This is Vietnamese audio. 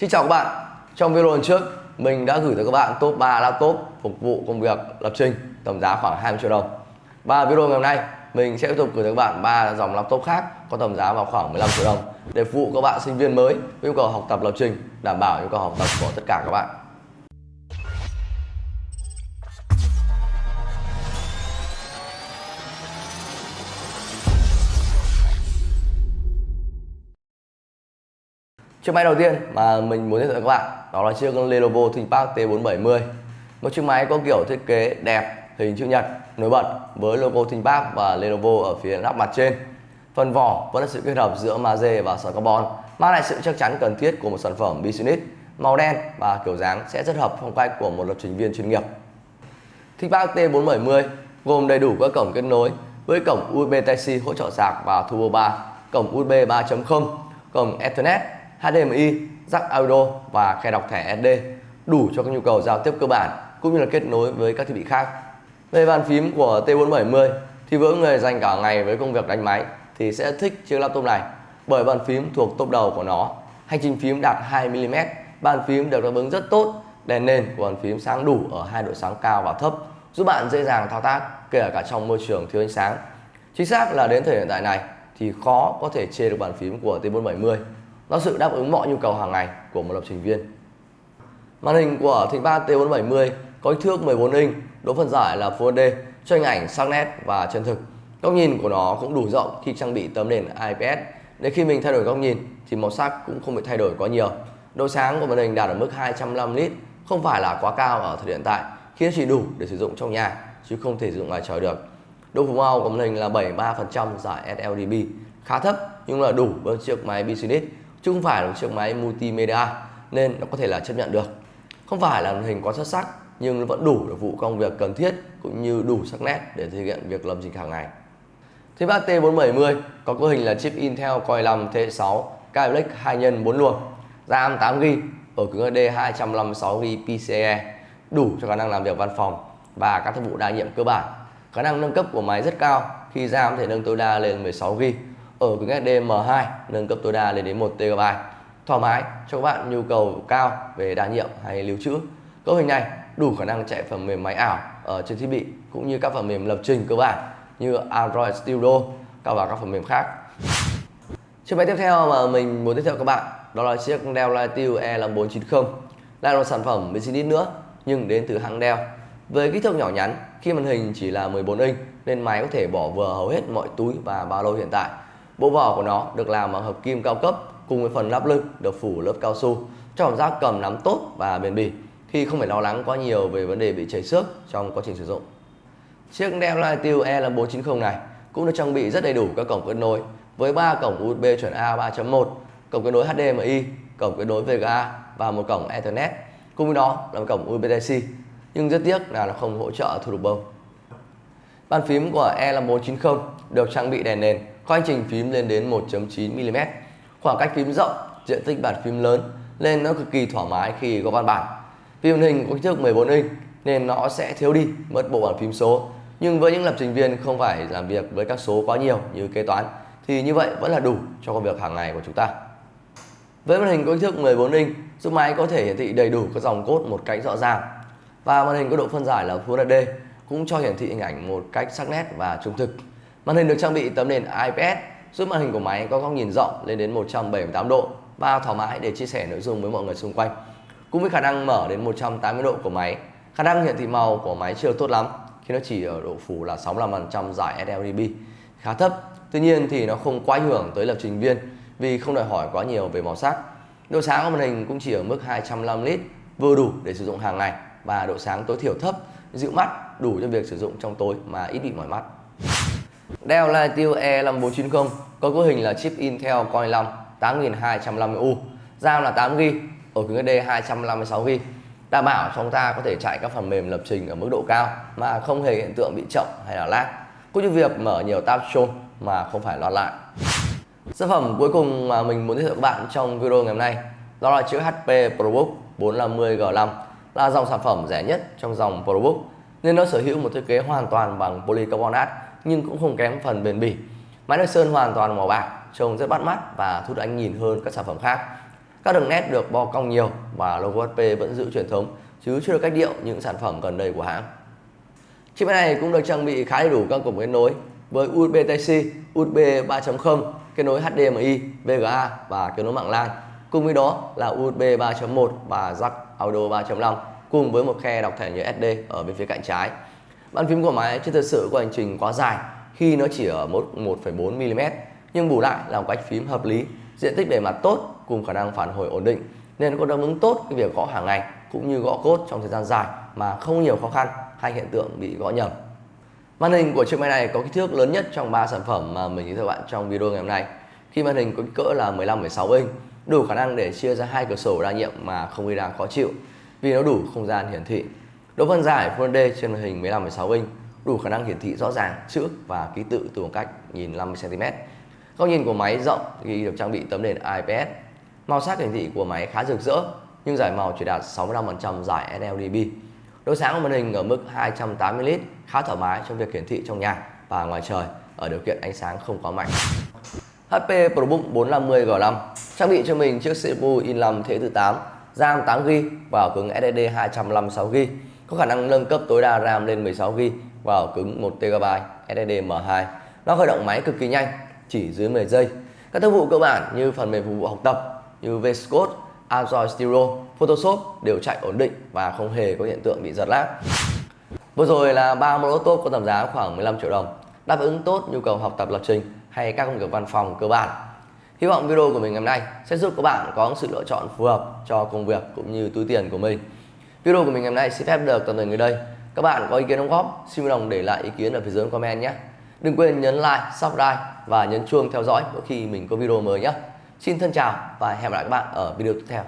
Xin chào các bạn. Trong video lần trước, mình đã gửi tới các bạn top 3 laptop phục vụ công việc lập trình tầm giá khoảng 20 triệu đồng. Và video ngày hôm nay, mình sẽ tiếp tục gửi tới các bạn ba dòng laptop khác có tầm giá vào khoảng 15 triệu đồng để phục vụ các bạn sinh viên mới yêu cầu học tập lập trình, đảm bảo yêu cầu học tập của tất cả các bạn. Chiếc máy đầu tiên mà mình muốn giới thiệu với các bạn đó là chiếc Lenovo ThinkPad T470 một chiếc máy có kiểu thiết kế đẹp, hình chữ nhật, nổi bật với logo ThinkPad và Lenovo ở phía nắp mặt trên. Phần vỏ vẫn là sự kết hợp giữa magie và sợi carbon, mang lại sự chắc chắn cần thiết của một sản phẩm business. Màu đen và kiểu dáng sẽ rất hợp phong cách của một lập trình viên chuyên nghiệp. ThinkPad T470 gồm đầy đủ các cổng kết nối với cổng USB Type-C hỗ trợ sạc và Turbo 3, cổng USB 3.0, cổng Ethernet HDMI, jack audio và khe đọc thẻ SD đủ cho các nhu cầu giao tiếp cơ bản cũng như là kết nối với các thiết bị khác. Về bàn phím của T470 thì với người dành cả ngày với công việc đánh máy thì sẽ thích chiếc laptop này bởi bàn phím thuộc top đầu của nó. Hành trình phím đạt 2mm, bàn phím được đáp ứng rất tốt, đèn nền của bàn phím sáng đủ ở hai độ sáng cao và thấp giúp bạn dễ dàng thao tác kể cả trong môi trường thiếu ánh sáng. Chính xác là đến thời điểm hiện tại này thì khó có thể chê được bàn phím của T470 nó sự đáp ứng mọi nhu cầu hàng ngày của một lập trình viên. Màn hình của ThinkPad T470 có kích thước 14 inch, độ phân giải là Full HD, cho hình ảnh sắc nét và chân thực. Góc nhìn của nó cũng đủ rộng khi trang bị tấm nền IPS để khi mình thay đổi góc nhìn thì màu sắc cũng không bị thay đổi quá nhiều. Độ sáng của màn hình đạt ở mức 205 nit, không phải là quá cao ở thời điểm tại, khi chỉ đủ để sử dụng trong nhà chứ không thể sử dụng ngoài trời được. Độ phủ màu của màn hình là 73% giải sRGB, khá thấp nhưng là đủ với chiếc máy business chứ không phải là một chiếc máy multimedia, nên nó có thể là chấp nhận được. Không phải là màn hình quá xuất sắc, nhưng nó vẫn đủ để vụ công việc cần thiết, cũng như đủ sắc nét để thực hiện việc lập trình hàng ngày. ThinkPad T470 có cấu hình là chip Intel Core i5 T6 Skylake 2 x 4 luồng, RAM 8GB ở cứng HD 256GB PCIe đủ cho khả năng làm việc văn phòng và các thiết vụ đa nhiệm cơ bản. Khả năng nâng cấp của máy rất cao, khi RAM thể nâng tối đa lên 16GB ở cứng SD M2 nâng cấp tối đa lên đến 1 TB thoải mái, cho các bạn nhu cầu cao về đa nhiệm hay lưu trữ. Cấu hình này đủ khả năng chạy phần mềm máy ảo ở trên thiết bị, cũng như các phần mềm lập trình cơ bản, như Android Studio, cao và các phần mềm khác. Chiếc máy tiếp theo mà mình muốn giới thiệu các bạn, đó là chiếc Dell Latitude E5490 là một sản phẩm business nữa, nhưng đến từ hãng Dell. Với kích thước nhỏ nhắn, khi màn hình chỉ là 14 inch, nên máy có thể bỏ vừa hầu hết mọi túi và ba lô hiện tại. Bộ vỏ của nó được làm bằng hợp kim cao cấp cùng với phần lắp lưng được phủ lớp cao su cho cảm giác cầm nắm tốt và bền bỉ khi không phải lo lắng quá nhiều về vấn đề bị chảy xước trong quá trình sử dụng. Chiếc Dell Latitude E5490 này cũng được trang bị rất đầy đủ các cổng kết nối với 3 cổng USB chuẩn A 3.1, cổng kết nối HDMI, cổng kết nối VGA và một cổng Ethernet. Cùng với đó là một cổng USB Type-C. Nhưng rất tiếc là nó không hỗ trợ thu được bông. Bàn phím của E5490 được trang bị đèn nền Quanh trình phím lên đến 1.9mm. Khoảng cách phím rộng, diện tích bàn phím lớn nên nó cực kỳ thoải mái khi có văn bản. Vì màn hình có kích thước 14 inch nên nó sẽ thiếu đi mất bộ bàn phím số. Nhưng với những lập trình viên không phải làm việc với các số quá nhiều như kế toán thì như vậy vẫn là đủ cho công việc hàng ngày của chúng ta. Với màn hình có kích thước 14 inch, giúp máy có thể hiển thị đầy đủ các dòng cốt một cách rõ ràng. Và màn hình có độ phân giải là Full HD cũng cho hiển thị hình ảnh một cách sắc nét và trung thực. Màn hình được trang bị tấm nền IPS giúp màn hình của máy có góc nhìn rộng lên đến 178 độ và thoải mái để chia sẻ nội dung với mọi người xung quanh. Cùng với khả năng mở đến 180 độ của máy, khả năng hiển thị màu của máy chưa tốt lắm khi nó chỉ ở độ phủ là 65% giải sRGB, khá thấp. Tuy nhiên thì nó không quá ảnh hưởng tới lập trình viên vì không đòi hỏi quá nhiều về màu sắc. Độ sáng của màn hình cũng chỉ ở mức 205 nit, vừa đủ để sử dụng hàng ngày và độ sáng tối thiểu thấp, dịu mắt, đủ cho việc sử dụng trong tối mà ít bị mỏi mắt. Dell Latitude E5490 có cấu hình là chip Intel Core i5 8250U, RAM là 8GB, ổ cứng SSD 256GB. Đảm bảo chúng ta có thể chạy các phần mềm lập trình ở mức độ cao mà không hề hiện tượng bị chậm hay là lag, cũng như việc mở nhiều tab show mà không phải lo lại. Sản phẩm cuối cùng mà mình muốn giới thiệu các bạn trong video ngày hôm nay đó là chiếc HP ProBook 450G5 là dòng sản phẩm rẻ nhất trong dòng ProBook nên nó sở hữu một thiết kế hoàn toàn bằng polycarbonate nhưng cũng không kém phần bền bỉ. Máy được sơn hoàn toàn màu bạc, trông rất bắt mắt và thu hút ánh nhìn hơn các sản phẩm khác. Các đường nét được bo cong nhiều và logo HP vẫn giữ truyền thống chứ chưa được cách điệu những sản phẩm gần đây của hãng. Chiếc máy này cũng được trang bị khá đầy đủ các cổng kết nối với USB Type-C, USB 3.0, kết nối HDMI, VGA và kết nối mạng LAN. Cùng với đó là USB 3.1 và jack audio 3.5 cùng với một khe đọc thẻ nhớ SD ở bên phía cạnh trái. Bàn phím của máy chưa thực sự có hành trình quá dài khi nó chỉ ở mức 1,4 mm nhưng bù lại là một cách phím hợp lý, diện tích bề mặt tốt cùng khả năng phản hồi ổn định nên có đáp ứng tốt cái việc gõ hàng ngày cũng như gõ cốt trong thời gian dài mà không nhiều khó khăn hay hiện tượng bị gõ nhầm. Màn hình của chiếc máy này có kích thước lớn nhất trong 3 sản phẩm mà mình giới thiệu bạn trong video ngày hôm nay. Khi màn hình có kích cỡ là 15,6 inch, đủ khả năng để chia ra hai cửa sổ đa nhiệm mà không gây ra khó chịu vì nó đủ không gian hiển thị. Độ phân giải Full HD trên màn hình 15,6 inch đủ khả năng hiển thị rõ ràng chữ và ký tự từ khoảng cách nhìn 50 cm. Góc nhìn của máy rộng khi được trang bị tấm nền IPS. Màu sắc hiển thị của máy khá rực rỡ nhưng giải màu chỉ đạt 65% giải sRGB. Độ sáng của màn hình ở mức 280 nit khá thoải mái trong việc hiển thị trong nhà và ngoài trời ở điều kiện ánh sáng không quá mạnh. HP ProBook 450 G5 trang bị cho mình chiếc CPU i5 thế thứ 8, RAM 8GB và cứng SSD 256GB, có khả năng nâng cấp tối đa RAM lên 16GB và cứng 1TB SSD M2. Nó khởi động máy cực kỳ nhanh, chỉ dưới 10 giây. Các tác vụ cơ bản như phần mềm phục vụ học tập như VS Code, Android Studio, Photoshop đều chạy ổn định và không hề có hiện tượng bị giật lag. Vừa rồi là ba mẫu laptop có tầm giá khoảng 15 triệu đồng, đáp ứng tốt nhu cầu học tập lập trình hay các công việc văn phòng cơ bản. Hy vọng video của mình ngày hôm nay sẽ giúp các bạn có sự lựa chọn phù hợp cho công việc cũng như túi tiền của mình. Video của mình ngày hôm nay xin phép được tạm dừng người đây. Các bạn có ý kiến đóng góp, xin vui lòng để lại ý kiến ở phía dưới comment nhé. Đừng quên nhấn like, subscribe và nhấn chuông theo dõi mỗi khi mình có video mới nhé. Xin thân chào và hẹn gặp lại các bạn ở video tiếp theo.